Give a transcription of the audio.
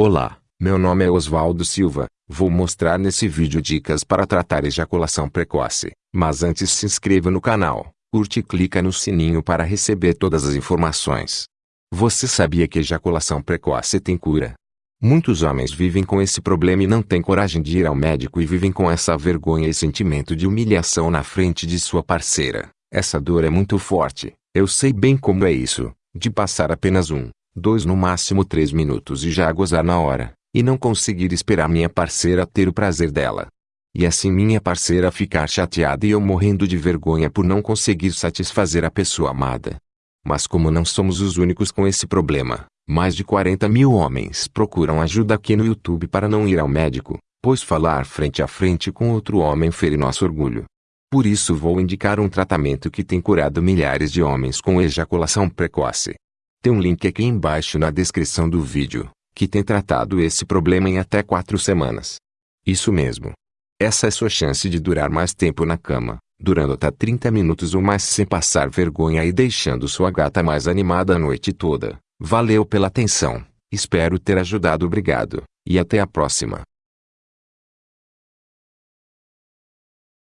Olá, meu nome é Oswaldo Silva. Vou mostrar nesse vídeo dicas para tratar ejaculação precoce. Mas antes se inscreva no canal, curte e clica no sininho para receber todas as informações. Você sabia que ejaculação precoce tem cura? Muitos homens vivem com esse problema e não têm coragem de ir ao médico e vivem com essa vergonha e sentimento de humilhação na frente de sua parceira. Essa dor é muito forte, eu sei bem como é isso, de passar apenas um, dois no máximo três minutos e já gozar na hora, e não conseguir esperar minha parceira ter o prazer dela. E assim minha parceira ficar chateada e eu morrendo de vergonha por não conseguir satisfazer a pessoa amada. Mas como não somos os únicos com esse problema, mais de 40 mil homens procuram ajuda aqui no YouTube para não ir ao médico, pois falar frente a frente com outro homem fere nosso orgulho. Por isso vou indicar um tratamento que tem curado milhares de homens com ejaculação precoce. Tem um link aqui embaixo na descrição do vídeo, que tem tratado esse problema em até 4 semanas. Isso mesmo. Essa é sua chance de durar mais tempo na cama, durando até 30 minutos ou mais sem passar vergonha e deixando sua gata mais animada a noite toda. Valeu pela atenção, espero ter ajudado obrigado, e até a próxima.